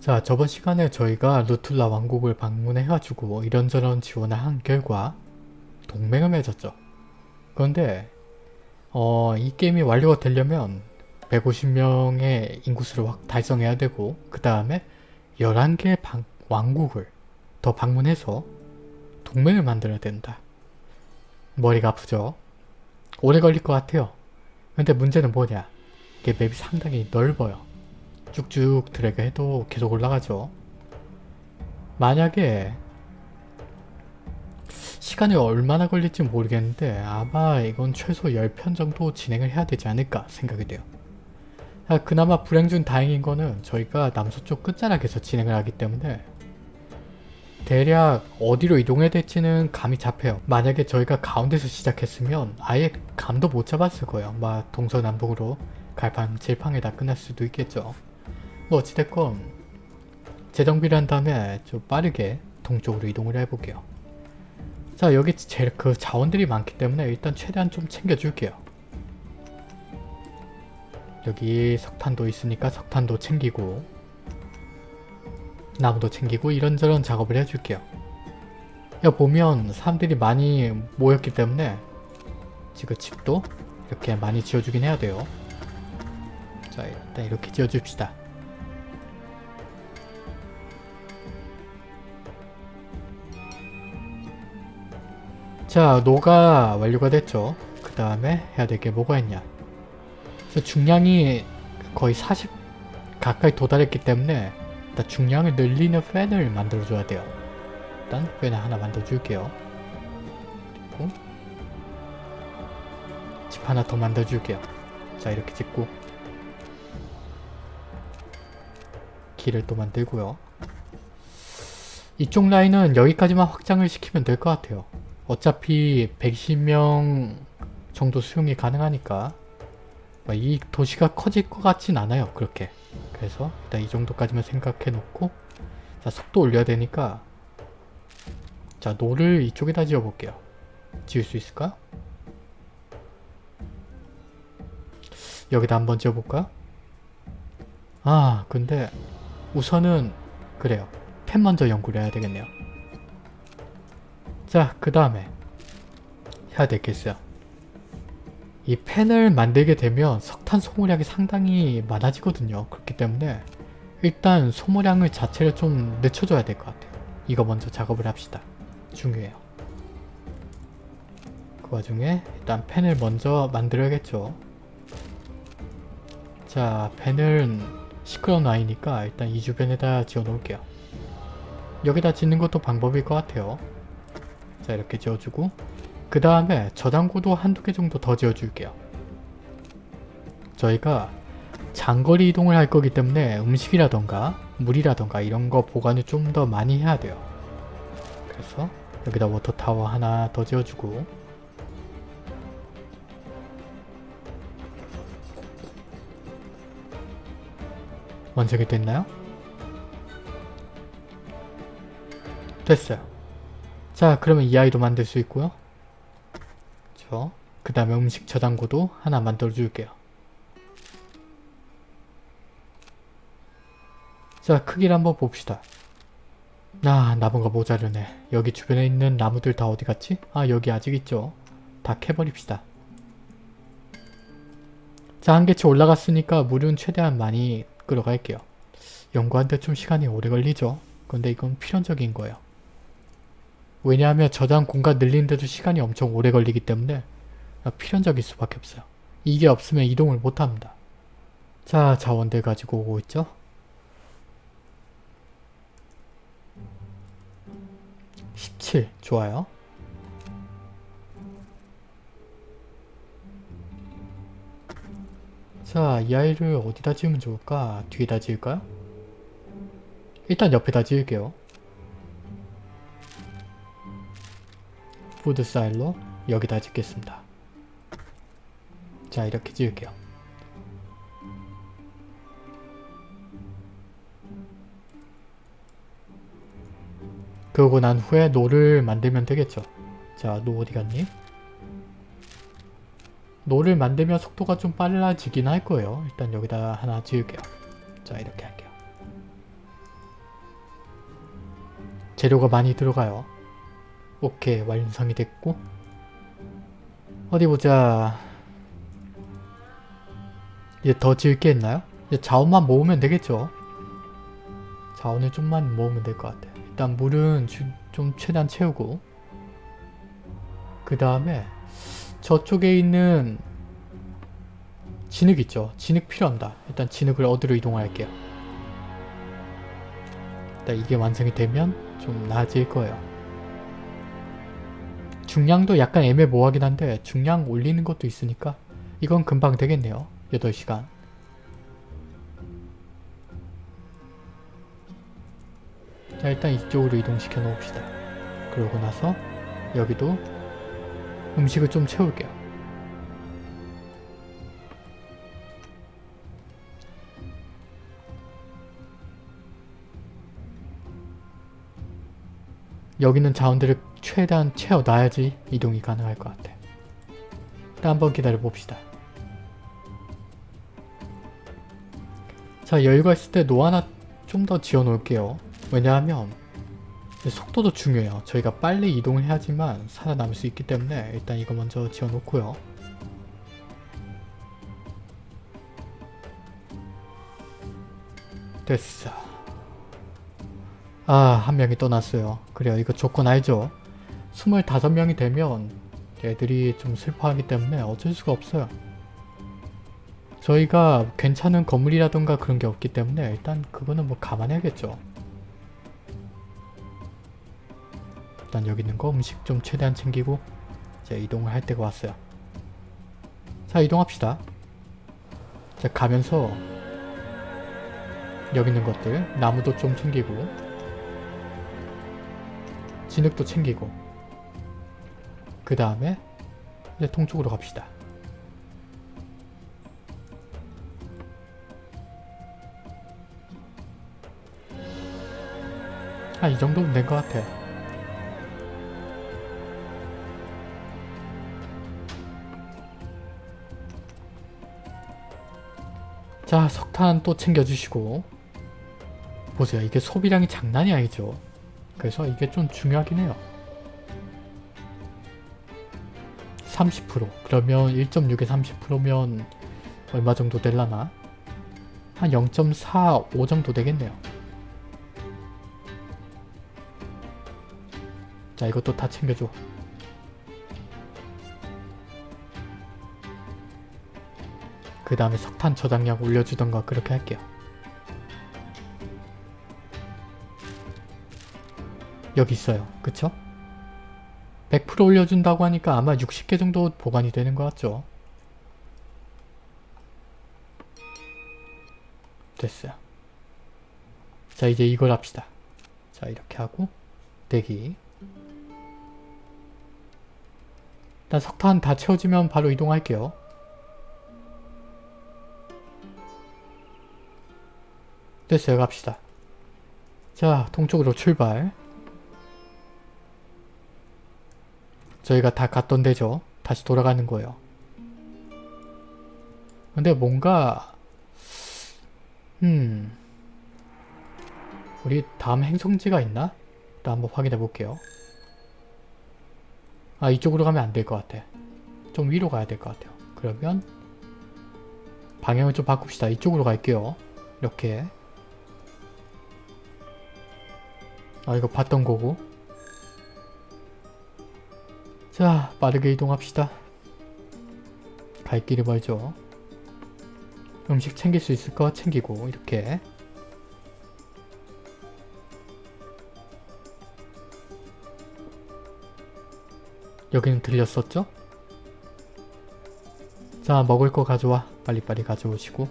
자 저번 시간에 저희가 루툴라 왕국을 방문해가지고 이런저런 지원을 한 결과 동맹을 맺었죠. 그런데 어, 이 게임이 완료가 되려면 150명의 인구수를 확 달성해야 되고 그 다음에 11개의 방, 왕국을 더 방문해서 동맹을 만들어야 된다. 머리가 아프죠? 오래 걸릴 것 같아요. 근데 문제는 뭐냐? 이게 맵이 상당히 넓어요. 쭉쭉 드래그 해도 계속 올라가죠. 만약에 시간이 얼마나 걸릴지 모르겠는데 아마 이건 최소 10편 정도 진행을 해야 되지 않을까 생각이 돼요. 아, 그나마 불행 중 다행인 거는 저희가 남서쪽 끝자락에서 진행을 하기 때문에 대략 어디로 이동해야 될지는 감이 잡혀요. 만약에 저희가 가운데서 시작했으면 아예 감도 못 잡았을 거예요. 막 동서남북으로 갈팡 질팡에다 끝날 수도 있겠죠. 뭐 어찌됐건 재정비를 한 다음에 좀 빠르게 동쪽으로 이동을 해볼게요. 자 여기 제일 그 자원들이 많기 때문에 일단 최대한 좀 챙겨줄게요. 여기 석탄도 있으니까 석탄도 챙기고 나무도 챙기고 이런저런 작업을 해줄게요. 야 보면 사람들이 많이 모였기 때문에 지금 집도 이렇게 많이 지어주긴 해야 돼요. 자 일단 이렇게 지어줍시다. 자 노가 완료가 됐죠. 그 다음에 해야 될 게 뭐가 있냐. 중량이 거의 40 가까이 도달했기 때문에 일단 중량을 늘리는 팬을 만들어줘야 돼요. 일단 팬을 하나 만들어줄게요. 그리고 집 하나 더 만들어줄게요. 자 이렇게 짓고 길을 또 만들고요. 이쪽 라인은 여기까지만 확장을 시키면 될 것 같아요. 어차피 120명 정도 수용이 가능하니까 이 도시가 커질 것 같진 않아요. 그렇게. 그래서 일단 이 정도까지만 생각해 놓고 자 속도 올려야 되니까 자 노를 이쪽에다 지어 볼게요. 지을 수 있을까? 여기다 한번 지어 볼까? 아 근데 우선은 그래요. 펜 먼저 연구를 해야 되겠네요. 자, 그 다음에 해야 있어요. 이 펜을 만들게 되면 석탄 소모량이 상당히 많아지거든요. 그렇기 때문에 일단 소모량을 자체를 좀 늦춰줘야 될 것 같아요. 이거 먼저 작업을 합시다. 중요해요. 그 와중에 일단 펜을 먼저 만들어야겠죠. 자, 펜은 시끄러운 아이니까 일단 이 주변에다 지어 놓을게요. 여기다 짓는 것도 방법일 것 같아요. 자 이렇게 지어주고 그 다음에 저장고도 한두 개 정도 더 지어줄게요. 저희가 장거리 이동을 할 거기 때문에 음식이라던가 물이라던가 이런 거 보관을 좀 더 많이 해야 돼요. 그래서 여기다 워터타워 하나 더 지어주고 완성이 됐나요? 됐어요. 자 그러면 이 아이도 만들 수 있고요. 그 다음에 음식 저장고도 하나 만들어 줄게요. 자 크기를 한번 봅시다. 아 나무가 모자르네. 여기 주변에 있는 나무들 다 어디 갔지? 아 여기 아직 있죠. 다 캐버립시다. 자 한계치 올라갔으니까 물은 최대한 많이 끌어갈게요. 연구하는데 좀 시간이 오래 걸리죠. 근데 이건 필연적인 거예요. 왜냐하면 저장 공간 늘리는데도 시간이 엄청 오래 걸리기 때문에 필연적일 수밖에 없어요. 이게 없으면 이동을 못합니다. 자 자원들 가지고 오고 있죠. (17) 좋아요. 자, 이 아이를 어디다 지으면 좋을까? 뒤에다 지을까요? 일단 옆에다 지을게요. food silo 여기다 짓겠습니다. 자 이렇게 지을게요. 그러고 난 후에 노를 만들면 되겠죠. 자, 노 어디 갔니? 노를 만들면 속도가 좀 빨라지긴 할 거예요. 일단 여기다 하나 지을게요. 자, 이렇게 할게요. 재료가 많이 들어가요. 오케이 완성이 됐고 어디 보자 이제 더 지을 게 있나요? 이제 자원만 모으면 되겠죠? 자원을 좀만 모으면 될 것 같아요. 일단 물은 주, 좀 최대한 채우고 그 다음에 저쪽에 있는 진흙 있죠? 진흙 필요합니다. 일단 진흙을 어디로 이동할게요. 일단 이게 완성이 되면 좀 나아질 거예요. 중량도 약간 애매모호하긴 한데 중량 올리는 것도 있으니까 이건 금방 되겠네요. 8시간. 자 일단 이쪽으로 이동시켜 놓읍시다. 그러고 나서 여기도 음식을 좀 채울게요. 여기는 자원들을 최대한 채워놔야지 이동이 가능할 것 같아. 일단 한번 기다려 봅시다. 자 여유가 있을 때 노 하나 좀 더 지어 놓을게요. 왜냐하면 속도도 중요해요. 저희가 빨리 이동을 해야지만 살아남을 수 있기 때문에 일단 이거 먼저 지어 놓고요. 됐어. 아, 한 명이 떠났어요. 그래요. 이거 조건 알죠? 25명이 되면 애들이 좀 슬퍼하기 때문에 어쩔 수가 없어요. 저희가 괜찮은 건물이라던가 그런 게 없기 때문에 일단 그거는 뭐 감안해야겠죠. 일단 여기 있는 거 음식 좀 최대한 챙기고 이제 이동을 할 때가 왔어요. 자 이동합시다. 자 가면서 여기 있는 것들 나무도 좀 챙기고 진흙도 챙기고 그 다음에 이제 동쪽으로 갑시다. 아, 이 정도면 된 것 같아. 자, 석탄 또 챙겨주시고 보세요. 이게 소비량이 장난이 아니죠. 그래서 이게 좀 중요하긴 해요. 30% 그러면 1.6에 30%면 얼마 정도 될라나? 한 0.45 정도 되겠네요. 자 이것도 다 챙겨줘. 그 다음에 석탄 저장량 올려주던가 그렇게 할게요. 여기 있어요. 그쵸? 100% 올려준다고 하니까 아마 60개 정도 보관이 되는 것 같죠? 됐어요. 자 이제 이걸 합시다. 자 이렇게 하고 대기 일단 석탄 다 채워지면 바로 이동할게요. 됐어요. 갑시다. 자 동쪽으로 출발 저희가 다 갔던 데죠. 다시 돌아가는 거예요. 근데 뭔가 음 우리 다음 행성지가 있나? 일단 한번 확인해 볼게요. 아 이쪽으로 가면 안 될 것 같아. 좀 위로 가야 될 것 같아요. 그러면 방향을 좀 바꿉시다. 이쪽으로 갈게요. 이렇게 아 이거 봤던 거고 자 빠르게 이동합시다. 갈 길이 멀죠. 음식 챙길 수 있을 거 챙기고 이렇게 여기는 들렸었죠? 자 먹을 거 가져와 빨리빨리 가져오시고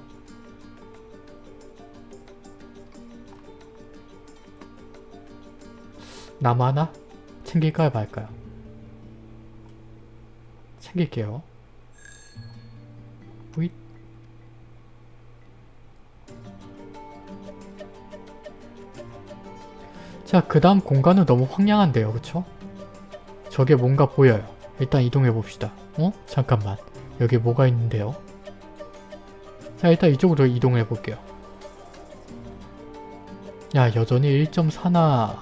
하나? 챙길까요 말까요? 챙길게요 뿌잇 자, 그 다음 공간은 너무 황량한데요, 그쵸? 저게 뭔가 보여요. 일단 이동해봅시다. 어? 잠깐만. 여기 뭐가 있는데요? 자, 일단 이쪽으로 이동해볼게요. 야, 여전히 1.4나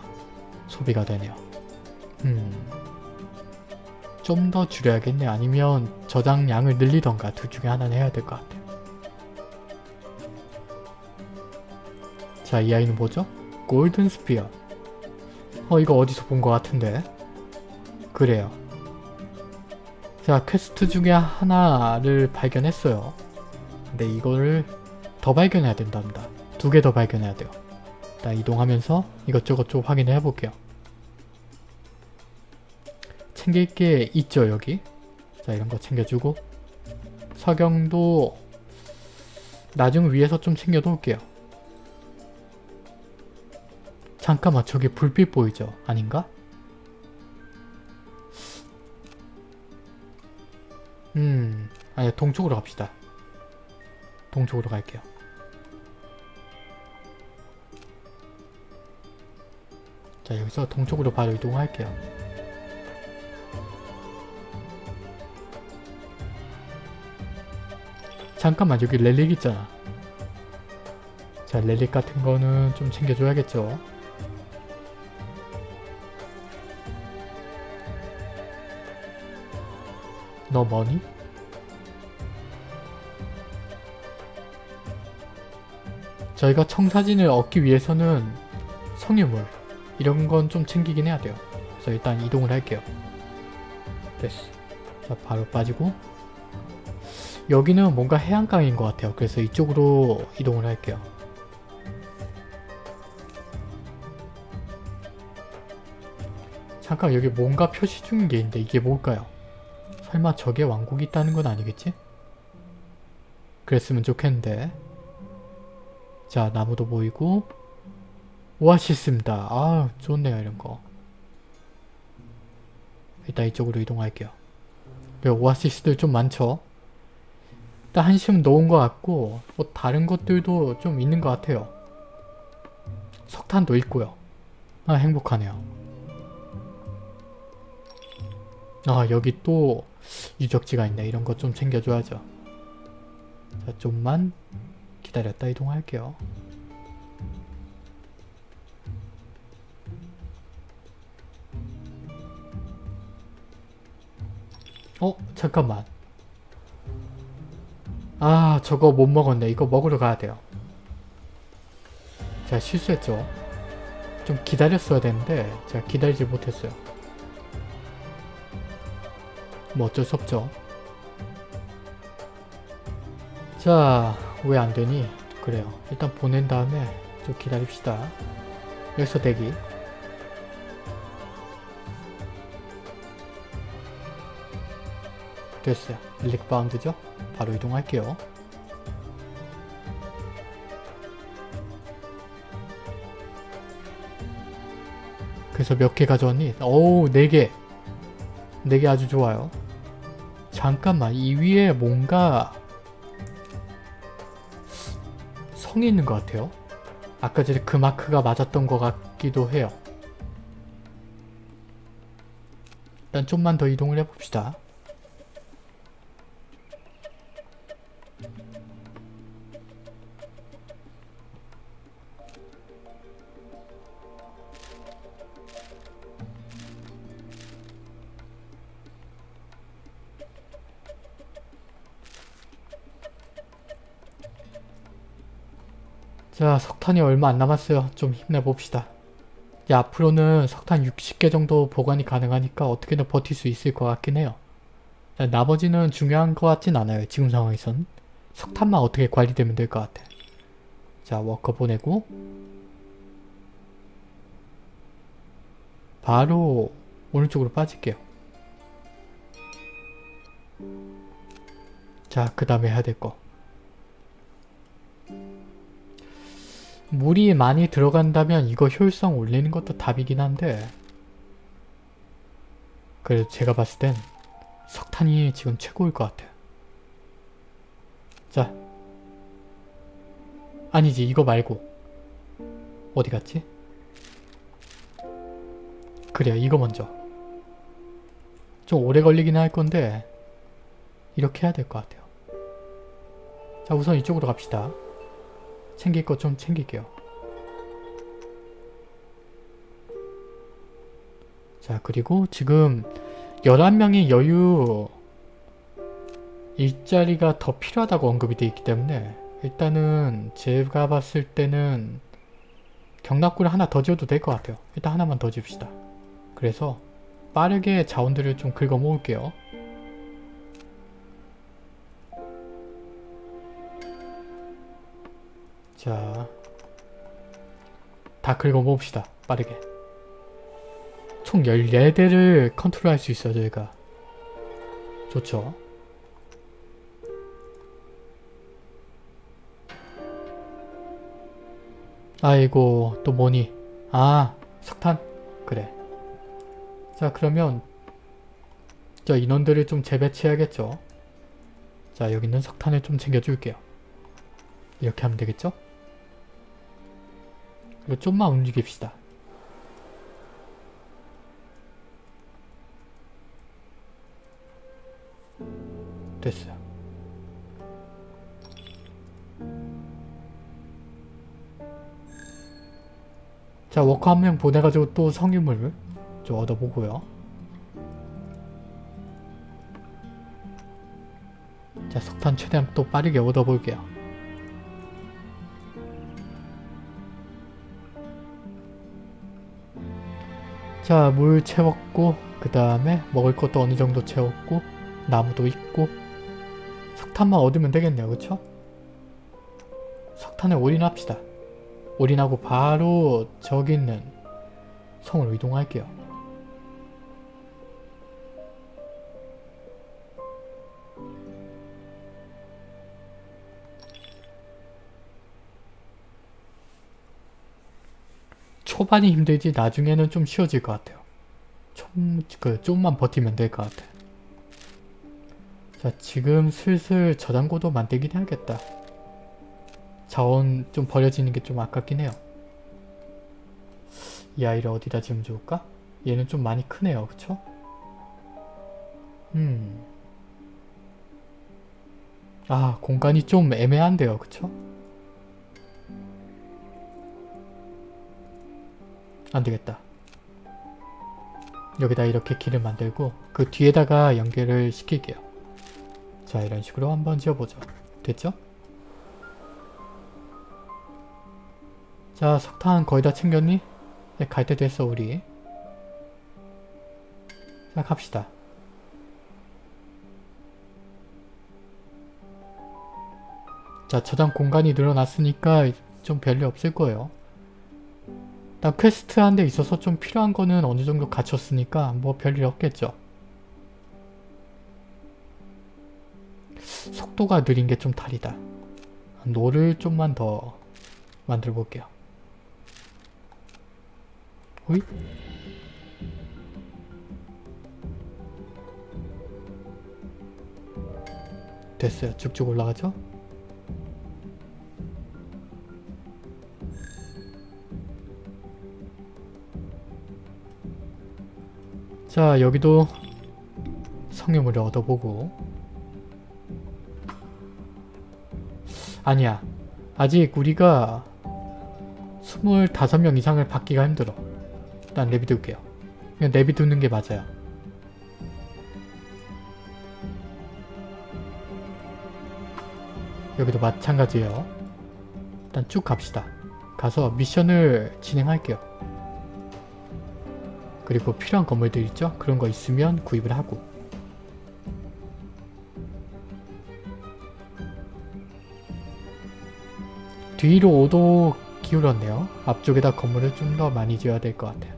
소비가 되네요. 음. 좀 더 줄여야겠네. 아니면 저장량을 늘리던가 둘 중에 하나는 해야 될 것 같아요. 자, 이 아이는 뭐죠? golden sphere. 어, 이거 어디서 본 것 같은데? 그래요. 자, 퀘스트 중에 하나를 발견했어요. 근데 이거를 더 발견해야 된답니다. 두 개 더 발견해야 돼요. 일단 이동하면서 이것저것 좀 확인해 볼게요. 챙길 게 있죠, 여기. 자, 이런 거 챙겨주고 석영도 나중 위에서 좀 챙겨 놓을게요. 잠깐만, 저기 불빛 보이죠? 아닌가? 음, 아니 동쪽으로 갑시다. 동쪽으로 갈게요. 자 여기서 동쪽으로 바로 이동할게요. 잠깐만 여기 렐릭 있잖아. 자 렐릭 같은 거는 좀 챙겨줘야겠죠. 너 뭐니? 저희가 청사진을 얻기 위해서는 성유물 이런 건 좀 챙기긴 해야 돼요. 그래서 일단 이동을 할게요. 됐어. 자 바로 빠지고 여기는 뭔가 해안강인 것 같아요. 그래서 이쪽으로 이동을 할게요. 잠깐 여기 뭔가 표시 중인 게 있는데 이게 뭘까요? 설마 저게 왕국이 있다는 건 아니겠지? 그랬으면 좋겠는데 자 나무도 보이고 오아시스입니다. 아 좋네요 이런 거 일단 이쪽으로 이동할게요. 오아시스들 좀 많죠? 일단 한심 놓은 것 같고 뭐 다른 것들도 좀 있는 것 같아요. 석탄도 있고요. 아 행복하네요. 아 여기 또 유적지가 있네. 이런 거좀 챙겨줘야죠. 자 좀만 기다렸다 이동할게요. 어? 잠깐만. 아 저거 못 먹었네. 이거 먹으러 가야 돼요. 제가 실수했죠. 좀 기다렸어야 되는데 제가 기다리지 못했어요. 뭐 어쩔 수 없죠. 자, 왜 안되니? 그래요. 일단 보낸 다음에 좀 기다립시다. 여기서 대기. 됐어요. 릴릭 바운드죠? 바로 이동할게요. 그래서 몇 개 가져왔니? 오우 4개! 4개 아주 좋아요. 잠깐만 이 위에 뭔가 성이 있는 것 같아요. 아까 전에 그 마크가 맞았던 것 같기도 해요. 일단 좀만 더 이동을 해봅시다. 석탄이 얼마 안 남았어요. 좀 힘내봅시다. 야, 앞으로는 석탄 60개 정도 보관이 가능하니까 어떻게든 버틸 수 있을 것 같긴 해요. 자, 나머지는 중요한 것 같진 않아요. 지금 상황에선. 석탄만 어떻게 관리되면 될 것 같아. 자 워커 보내고 바로 오른쪽으로 빠질게요. 자 그 다음에 해야 될 거. 물이 많이 들어간다면 이거 효율성 올리는 것도 답이긴 한데 그래도 제가 봤을 땐 석탄이 지금 최고일 것 같아요. 자 아니지 이거 말고 어디 갔지? 그래요 이거 먼저 좀 오래 걸리긴 할 건데 이렇게 해야 될 것 같아요. 자 우선 이쪽으로 갑시다. 챙길 것 좀 챙길게요. 자 그리고 지금 11명의 여유 일자리가 더 필요하다고 언급이 되어 있기 때문에 일단은 제가 봤을 때는 경납구를 하나 더 지어도 될 것 같아요. 일단 하나만 더 지읍시다. 그래서 빠르게 자원들을 좀 긁어 모을게요. 자, 다 긁어 모읍시다. 빠르게. 총 14대를 컨트롤할 수 있어요, 저희가. 좋죠. 아이고, 또 뭐니? 아, 석탄? 그래. 자, 그러면 자, 인원들을 좀 재배치해야겠죠? 자, 여기 있는 석탄을 좀 챙겨줄게요. 이렇게 하면 되겠죠? 그리고 좀만 움직입시다. 됐어요. 자 워커 한 명 보내가지고 또 성유물 좀 얻어보고요. 자 석탄 최대한 또 빠르게 얻어볼게요. 자 물 채웠고 그 다음에 먹을 것도 어느 정도 채웠고 나무도 있고. 석탄만 얻으면 되겠네요 그쵸? 석탄에 올인합시다. 올인하고 바로 저기 있는 성으로 이동할게요 초반이 힘들지 나중에는 좀 쉬워질 것 같아요 좀, 그, 좀만 버티면 될 것 같아 자 지금 슬슬 저장고도 만들긴 해야겠다 자원 좀 버려지는 게 좀 아깝긴 해요 이 아이를 어디다 지으면 좋을까? 얘는 좀 많이 크네요 그쵸? 음. 아 공간이 좀 애매한데요 그쵸? 안되겠다. 여기다 이렇게 길을 만들고 그 뒤에다가 연결을 시킬게요. 자 이런 식으로 한번 지어보죠. 됐죠? 자 석탄 거의 다 챙겼니? 네, 갈 때 됐어 우리. 자 갑시다. 자 저장 공간이 늘어났으니까 좀 별일 없을 거예요 일단 퀘스트 한 데 있어서 좀 필요한 거는 어느 정도 갖췄으니까 뭐 별일 없겠죠 속도가 느린 게 좀 다르다 노를 좀만 더 만들어 볼게요 호잇 됐어요. 쭉쭉 올라가죠? 자 여기도 성유물을 얻어보고 아니야 아직 우리가 25명 이상을 받기가 힘들어 일단 내비둘게요. 그냥 내비두는 게 맞아요. 여기도 마찬가지예요. 일단 쭉 갑시다. 가서 미션을 진행할게요. 그리고 필요한 건물들 있죠? 그런 거 있으면 구입을 하고 뒤로 5도 기울었네요. 앞쪽에다 건물을 좀 더 많이 지어야 될 것 같아요.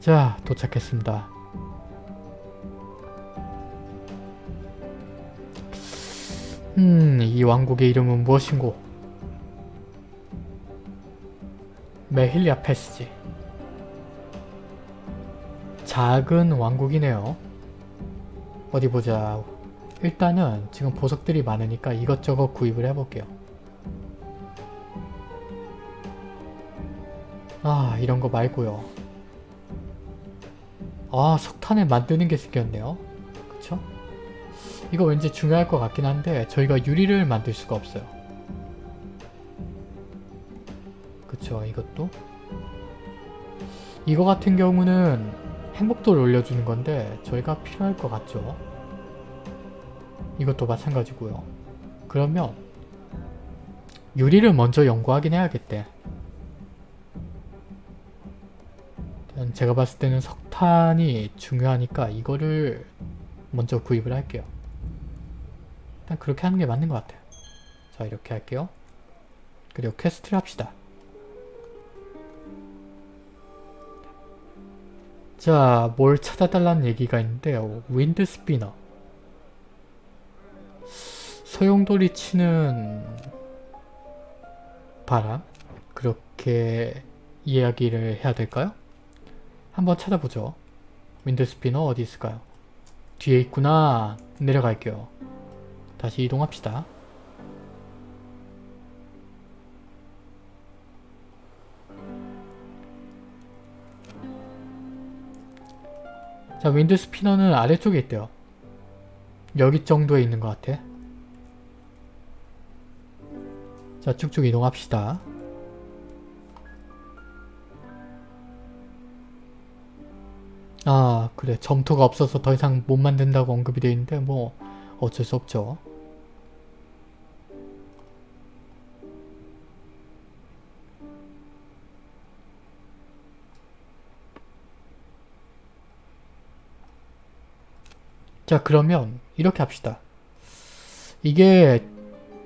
자 도착했습니다. 음, 이 왕국의 이름은 무엇인고? 메힐리아 패스지. 작은 왕국이네요. 어디 보자. 일단은 지금 보석들이 많으니까 이것저것 구입을 해볼게요. 아 이런 거 말고요. 아 석탄을 만드는 게 생겼네요. 그쵸? 이거 왠지 중요할 것 같긴 한데 저희가 유리를 만들 수가 없어요. 그쵸 이것도? 이거 같은 경우는 행복도를 올려주는 건데 저희가 필요할 것 같죠. 이것도 마찬가지고요. 그러면 유리를 먼저 연구하긴 해야겠대. 제가 봤을 때는 석탄이 중요하니까 이거를 먼저 구입을 할게요. 일단 그렇게 하는 게 맞는 것 같아요. 자 이렇게 할게요. 그리고 퀘스트를 합시다. 자, 뭘 찾아달라는 얘기가 있는데요. wind spinner. 소용돌이 치는 바람? 그렇게 이야기를 해야 될까요? 한번 찾아보죠. 윈드 스피너 어디 있을까요? 뒤에 있구나. 내려갈게요. 다시 이동합시다. 자, 윈드 스피너는 아래쪽에 있대요. 여기 정도에 있는 것 같아. 자, 쭉쭉 이동합시다. 아, 그래. 점토가 없어서 더 이상 못 만든다고 언급이 되어 있는데 뭐 어쩔 수 없죠. 자 그러면 이렇게 합시다. 이게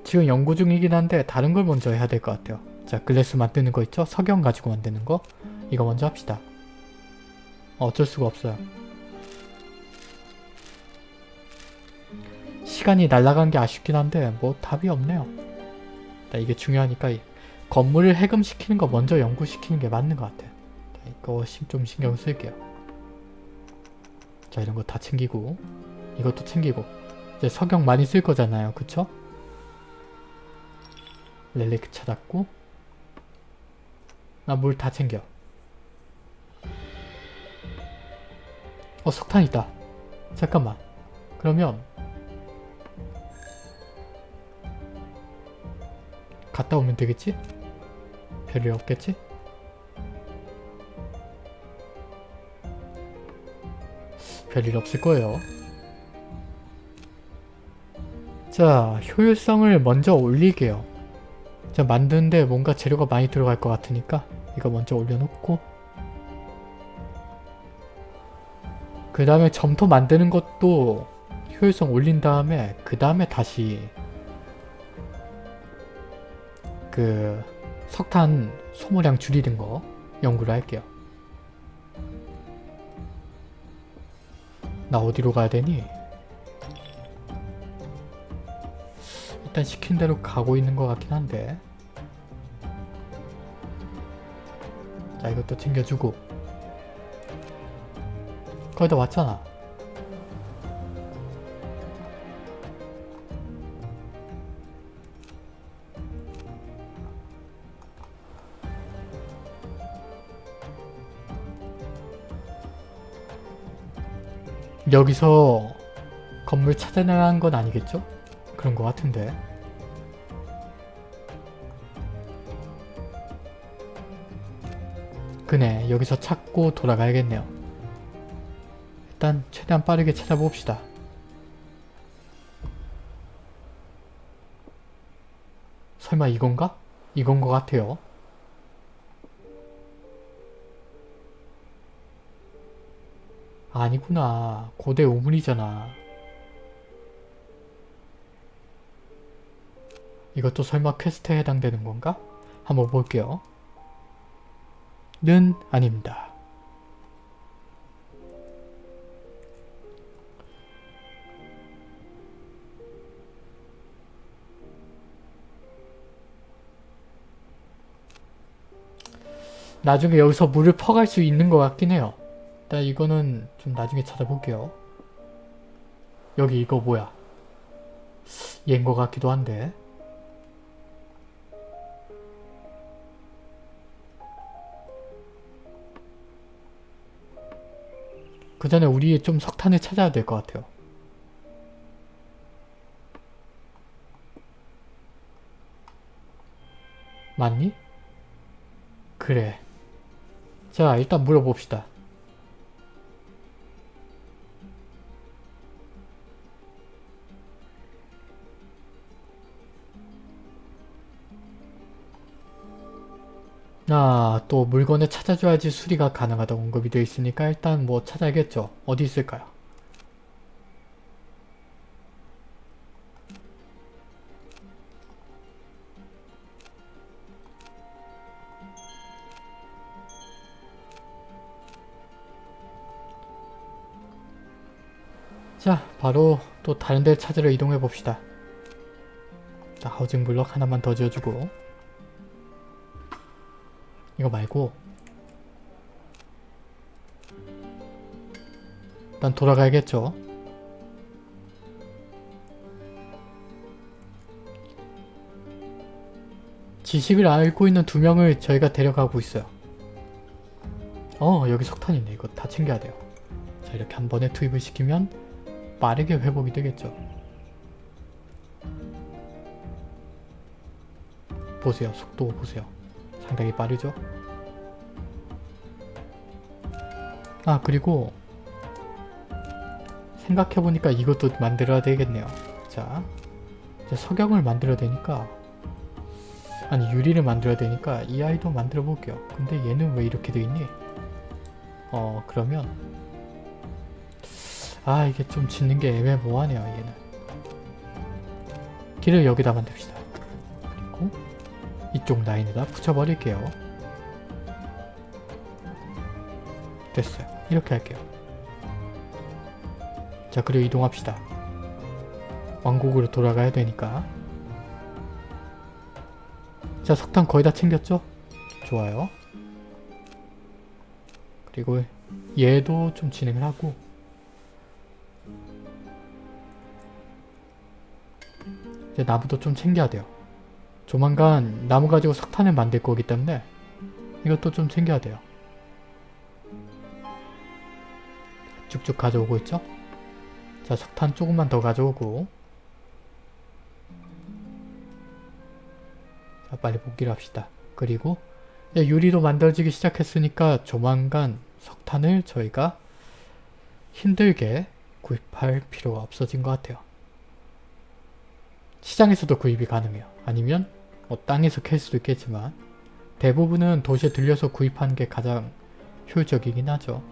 지금 연구 중이긴 한데 다른 걸 먼저 해야 될 것 같아요. 자 글래스 만드는 거 있죠? 석영 가지고 만드는 거 이거 먼저 합시다. 어쩔 수가 없어요. 시간이 날아간 게 아쉽긴 한데 뭐 답이 없네요. 이게 중요하니까 건물을 해금시키는 거 먼저 연구시키는 게 맞는 것 같아요. 이거 좀 신경 쓸게요. 자 이런 거 다 챙기고 이것도 챙기고 이제 석영 많이 쓸 거잖아요. 그쵸? 렐리크 찾았고 나 물 다 챙겨 어 석탄 있다 잠깐만 그러면 갔다 오면 되겠지? 별일 없겠지? 별일 없을 거예요 자 효율성을 먼저 올리게요 자 만드는데 뭔가 재료가 많이 들어갈 것 같으니까 이거 먼저 올려놓고 그 다음에 점토 만드는 것도 효율성 올린 다음에 그 다음에 다시 그 석탄 소모량 줄이는 거 연구를 할게요. 나 어디로 가야 되니? 일단 시킨 대로 가고 있는 것 같긴 한데. 자 이것도 챙겨주고. 거의 다 왔잖아. 여기서 건물 찾아나간 건 아니겠죠? 그런 것 같은데. 그네 여기서 찾고 돌아가야겠네요. 일단 최대한 빠르게 찾아봅시다. 설마 이건가? 이건 것 같아요. 아니구나. 고대 우물이잖아 이것도 설마 퀘스트에 해당되는 건가? 한번 볼게요. 는 아닙니다. 나중에 여기서 물을 퍼갈 수 있는 것 같긴 해요. 일단 이거는 좀 나중에 찾아볼게요. 여기 이거 뭐야? 얘인 것 같기도 한데 그 전에 우리 좀 석탄을 찾아야 될 것 같아요. 맞니? 그래. 자 일단 물어봅시다. 아, 또 물건을 찾아줘야지 수리가 가능하다고 언급이 되어 있으니까 일단 뭐 찾아야겠죠. 어디 있을까요? 자, 바로 또 다른 데를 찾으러 이동해 봅시다. 자, 하우징 블럭 하나만 더 지어주고 이거 말고 일단 돌아가야겠죠. 지식을 알고 있는 두 명을 저희가 데려가고 있어요. 어 여기 석탄 있네. 이거 다 챙겨야 돼요. 자 이렇게 한 번에 투입을 시키면 빠르게 회복이 되겠죠. 보세요. 속도 보세요. 상당히 빠르죠? 아 그리고 생각해보니까 이것도 만들어야 되겠네요. 자 석영을 만들어야 되니까 아니 유리를 만들어야 되니까 이 아이도 만들어 볼게요. 근데 얘는 왜 이렇게 돼 있니? 어 그러면 아 이게 좀 짓는 게 애매모호하네요 얘는 길을 여기다 만듭시다. 이쪽 라인에다 붙여버릴게요. 됐어요. 이렇게 할게요. 자 그리고 이동합시다. 왕국으로 돌아가야 되니까 자 석탄 거의 다 챙겼죠? 좋아요. 그리고 얘도 좀 진행을 하고 이제 나무도 좀 챙겨야 돼요. 조만간 나무 가지고 석탄을 만들 거기 때문에 이것도 좀 챙겨야 돼요. 쭉쭉 가져오고 있죠? 자 석탄 조금만 더 가져오고 자 빨리 복귀를 합시다. 그리고 유리도 만들어지기 시작했으니까 조만간 석탄을 저희가 힘들게 구입할 필요가 없어진 것 같아요. 시장에서도 구입이 가능해요. 아니면 뭐 땅에서 캘 수도 있겠지만 대부분은 도시에 들려서 구입하는 게 가장 효율적이긴 하죠.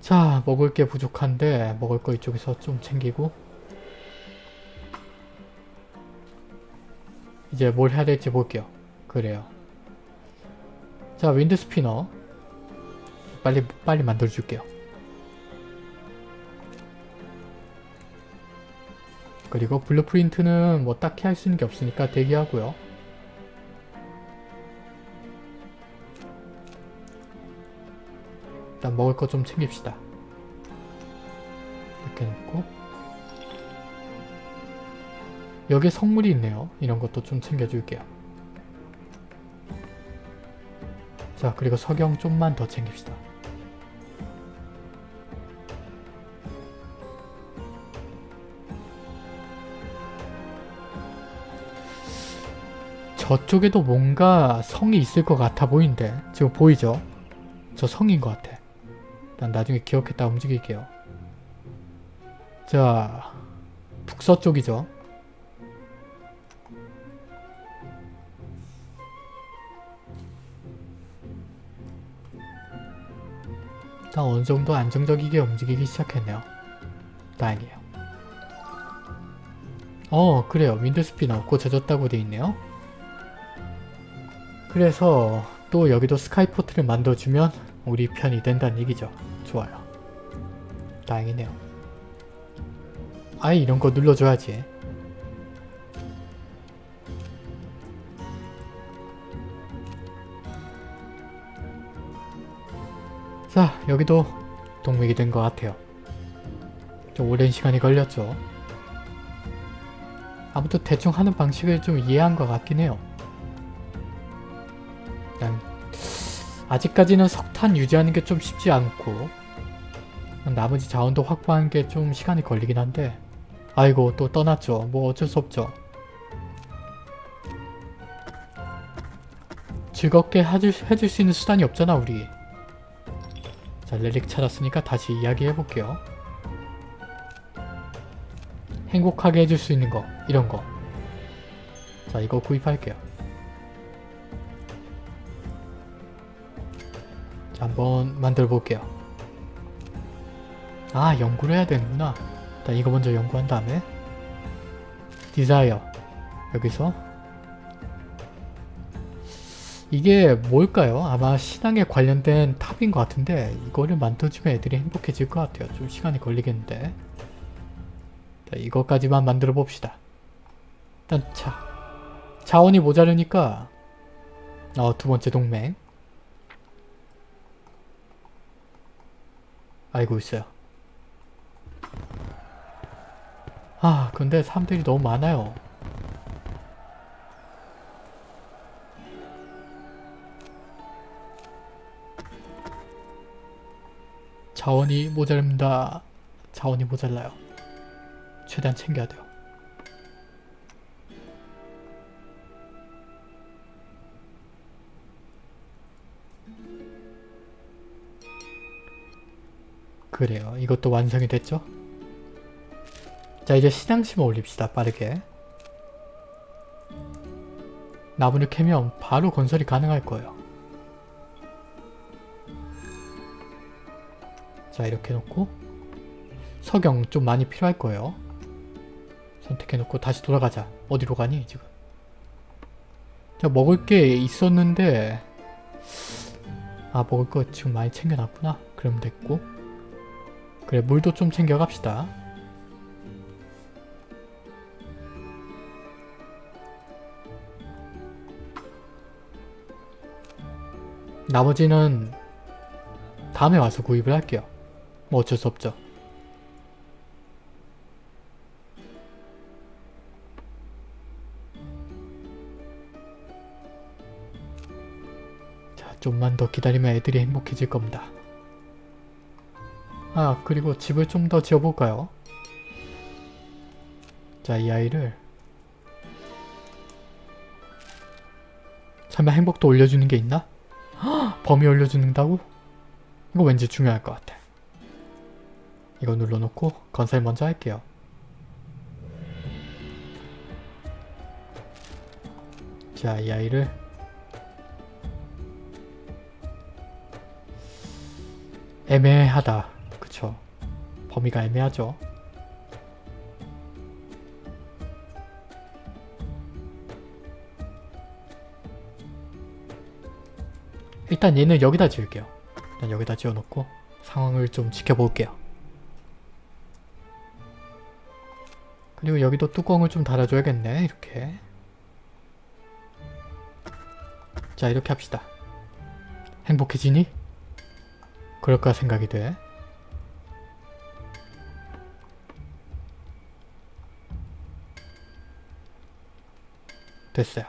자 먹을 게 부족한데 먹을 거 이쪽에서 좀 챙기고 이제 뭘 해야 될지 볼게요. 그래요. 자 윈드 스피너 빨리 빨리 만들어 줄게요. 그리고 blueprint는 뭐 딱히 할 수 있는 게 없으니까 대기하고요. 일단 먹을 거 좀 챙깁시다. 이렇게 놓고 여기에 성물이 있네요. 이런 것도 좀 챙겨줄게요. 자 그리고 석영 좀만 더 챙깁시다. 저쪽에도 뭔가 성이 있을 것 같아 보이는데 지금 보이죠? 저 성인 것 같아. 일단 나중에 기억했다 움직일게요. 자, 북서쪽이죠. 일단 어느 정도 안정적이게 움직이기 시작했네요. 다행이에요. 어, 그래요. 윈드 스피너 고쳐졌다고 돼 있네요. 그래서 또 여기도 스카이포트를 만들어주면 우리 편이 된다는 얘기죠. 좋아요. 다행이네요. 아예 이런 거 눌러줘야지. 자, 여기도 동맥이 된 것 같아요. 좀 오랜 시간이 걸렸죠. 아무튼 대충 하는 방식을 좀 이해한 것 같긴 해요. 아직까지는 석탄 유지하는 게 좀 쉽지 않고 나머지 자원도 확보하는 게 좀 시간이 걸리긴 한데 아이고 또 떠났죠. 뭐 어쩔 수 없죠. 즐겁게 해줄, 해줄 수 있는 수단이 없잖아 우리. 자 relic 찾았으니까 다시 이야기해볼게요. 행복하게 해줄 수 있는 거 이런 거. 자 이거 구입할게요. 자 한번 만들어 볼게요. 아 연구를 해야 되는구나. 일단 이거 먼저 연구한 다음에 desire 여기서 이게 뭘까요? 아마 신앙에 관련된 탑인 것 같은데 이거를 만들어주면 애들이 행복해질 것 같아요. 좀 시간이 걸리겠는데 자, 이것까지만 만들어 봅시다. 일단 자 자원이 모자르니까 어, 두 번째 동맹 알고 있어요. 아 근데 사람들이 너무 많아요. 자원이 모자릅니다. 자원이 모자라요. 최대한 챙겨야 돼요. 그래요. 이것도 완성이 됐죠? 자 이제 시장심을 올립시다. 빠르게. 나무를 캐면 바로 건설이 가능할 거예요. 자 이렇게 놓고 석영 좀 많이 필요할 거예요. 선택해놓고 다시 돌아가자. 어디로 가니 지금? 자 먹을 게 있었는데 아 먹을 거 지금 많이 챙겨놨구나. 그럼 됐고 그래 물도 좀 챙겨갑시다. 나머지는 다음에 와서 구입을 할게요. 뭐 어쩔 수 없죠. 자, 좀만 더 기다리면 애들이 행복해질 겁니다. 아, 그리고 집을 좀 더 지어볼까요? 자, 이 아이를 설마 행복도 올려주는 게 있나? 헉, 범위 올려주는다고? 이거 왠지 중요할 것 같아. 이거 눌러놓고 건설 먼저 할게요. 자, 이 아이를 애매하다. 범위가 애매하죠. 일단 얘는 여기다 지을게요. 일단 여기다 지어놓고 상황을 좀 지켜볼게요. 그리고 여기도 뚜껑을 좀 달아줘야겠네. 이렇게. 자 이렇게 합시다. 행복해지니? 그럴까 생각이 돼. 됐어요.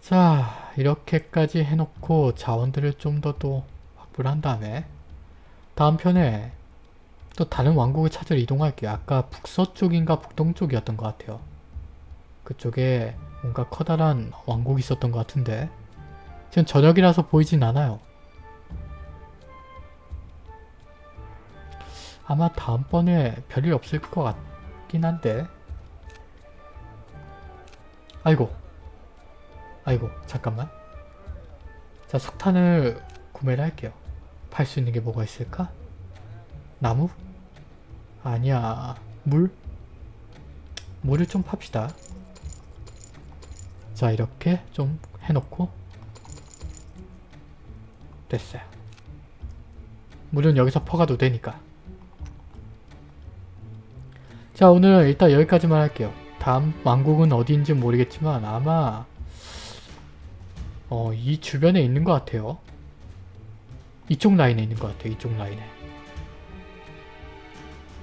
자 이렇게까지 해놓고 자원들을 좀 더 또 확보를 한 다음에 다음 편에 또 다른 왕국을 찾으러 이동할게요. 아까 북서쪽인가 북동쪽이었던 것 같아요. 그쪽에 뭔가 커다란 왕국이 있었던 것 같은데 지금 저녁이라서 보이진 않아요. 아마 다음번에 별일 없을 것 같긴 한데 아이고 아이고 잠깐만 자 석탄을 구매를 할게요. 팔 수 있는 게 뭐가 있을까? 나무? 아니야. 물? 물을 좀 팝시다. 자 이렇게 좀 해놓고 됐어요. 물은 여기서 퍼가도 되니까. 자 오늘 일단 여기까지만 할게요. 다음 왕국은 어디인지 모르겠지만 아마 어, 이 주변에 있는 것 같아요. 이쪽 라인에 있는 것 같아요. 이쪽 라인에.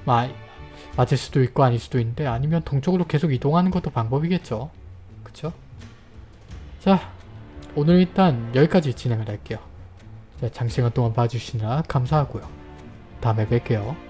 마, 맞을 수도 있고 아닐 수도 있는데 아니면 동쪽으로 계속 이동하는 것도 방법이겠죠. 그쵸? 자 오늘 일단 여기까지 진행을 할게요. 자, 장시간 동안 봐주시느라 감사하고요. 다음에 뵐게요.